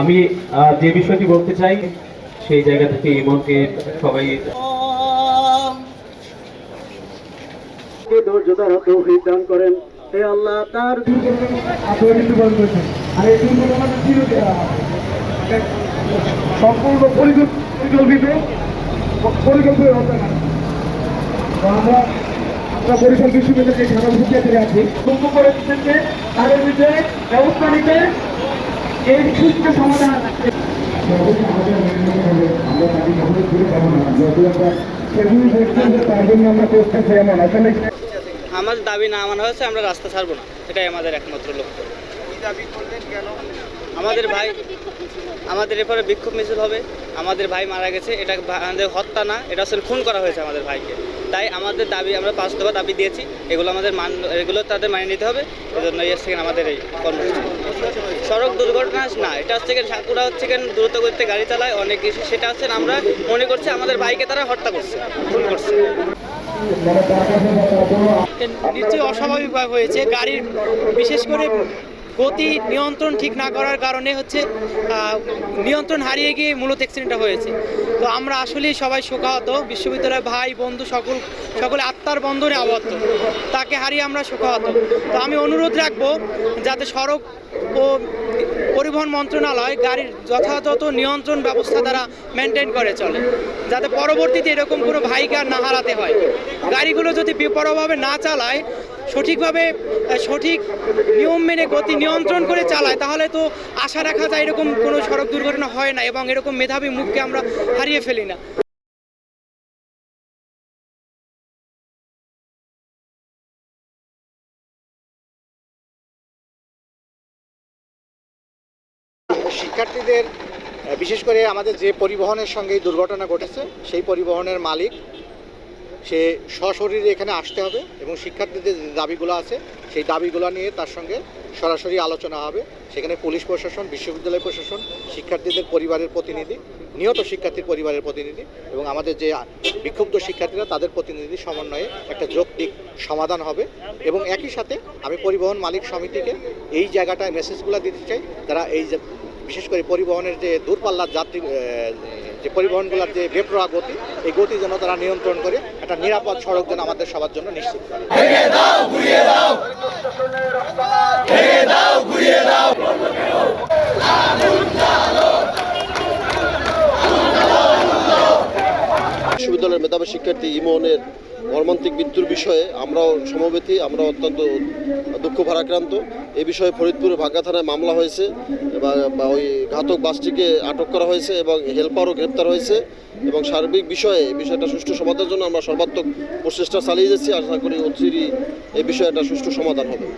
আমি যে বিষয়টি বলতে চাই, সেই জায়গা থেকে সবাই ধৈর্য ধরা তৌফিক দান করেন। হে আল্লাহ, তার আর, এই সম্পূর্ণ পরিকল্পিত পরিকল্পিত ঘটনা তো আমরা আমরা আছি করে দিচ্ছেন যে তাদের বিরুদ্ধে ব্যবস্থা নিতে আমরা দাবি না মানা হয়েছে, আমরা রাস্তা ছাড়বো না। এটাই আমাদের একমাত্র লক্ষ্য। আমাদের ভাই, আমাদের এরপরে বিক্ষোভ মিছিল হবে। আমাদের ভাই মারা গেছে, এটা আমাদের হত্যা না, এটা আসলে খুন করা হয়েছে আমাদের ভাইকে। তাই আমাদের দাবি, আমরা পাঁচ দফা দাবি দিয়েছি। এগুলো আমাদের মান, এগুলো তাদের মানিয়ে নিতে হবে। এই জন্য এসে আমাদের এই কর্মসূচি। সড়ক দুর্ঘটনা না, এটা হচ্ছে সাকুরা হচ্ছে দ্রুত করতে গাড়ি চালায়, অনেক কিছু সেটা হচ্ছে আমরা মনে করছি, আমাদের ভাইকে তারা হত্যা করছে ভুল করছে। নিশ্চয়ই অস্বাভাবিকভাবে হয়েছে। গাড়ির, বিশেষ করে গতি নিয়ন্ত্রণ ঠিক না করার কারণে হচ্ছে নিয়ন্ত্রণ হারিয়ে গিয়ে মূলত অ্যাক্সিডেন্টটা হয়েছে। তো আমরা আসলেই সবাই শোকাহত, বিশ্ববিদ্যালয়ের ভাই, বন্ধু, সকল, সকলে আত্মার বন্ধনে আবদ্ধ। তাকে হারিয়ে আমরা শোকাহত। তো আমি অনুরোধ রাখব, যাতে সড়ক ও পরিবহন মন্ত্রণালয় গাড়ির যথাযথ নিয়ন্ত্রণ ব্যবস্থা তারা মেনটেন করে চলে। যাতে পরবর্তীতে এরকম কোনো ভাইকে আর না হারাতে হয়। গাড়িগুলো যদি বেপরোয়াভাবে না চালায় সঠিকভাবে সঠিক নিয়ম মেনে গতি নিয়ন্ত্রণ করে চালায়, তাহলে তো আশা রাখা যায় এরকম কোনো সড়ক দুর্ঘটনা হয় না এবং এরকম মেধাবী মুখকে আমরা হারিয়ে ফেলি না। শিক্ষার্থীদের বিশেষ করে আমাদের যে পরিবহনের সঙ্গে দুর্ঘটনা ঘটেছে, সেই পরিবহনের মালিক সে সশরীরে এখানে আসতে হবে এবং শিক্ষার্থীদের যে দাবিগুলো আছে, সেই দাবিগুলো নিয়ে তার সঙ্গে সরাসরি আলোচনা হবে। সেখানে পুলিশ প্রশাসন, বিশ্ববিদ্যালয় প্রশাসন, শিক্ষার্থীদের পরিবারের প্রতিনিধি, নিহত শিক্ষার্থীর পরিবারের প্রতিনিধি এবং আমাদের যে বিক্ষুব্ধ শিক্ষার্থীরা, তাদের প্রতিনিধি সমন্বয়ে একটা যৌক্তিক সমাধান হবে এবং একই সাথে আমি পরিবহন মালিক সমিতিকে এই জায়গাটায় মেসেজগুলো দিতে চাই। তারা এই যে, বিশেষ করে পরিবহনের যে দূরপাল্লার যাত্রী যে পরিবহনগুলোর যে বেপরোয়া গতি, এই গতি যেন তারা নিয়ন্ত্রণ করে, একটা নিরাপদ সড়ক যেন আমাদের সবার জন্য নিশ্চিত করে বিশ্ববিদ্যালয়ের মেধাবী শিক্ষার্থী ইমনের মর্মান্তিক মৃত্যুর বিষয়ে আমরাও সমবেতি আমরা অত্যন্ত দুঃখ ভারাক্রান্ত। এ বিষয়ে ফরিদপুরে ভাগ্যা থানায় মামলা হয়েছে বা বা ওই ঘাতক বাসটিকে আটক করা হয়েছে এবং হেল্পারও গ্রেপ্তার হয়েছে এবং সার্বিক বিষয়ে বিষয়টা সুষ্ঠু সমাধানের জন্য আমরা সর্বাত্মক প্রচেষ্টা চালিয়ে যাচ্ছি। আশা করি অচিরই এই বিষয়ে একটা সুষ্ঠু সমাধান হবে।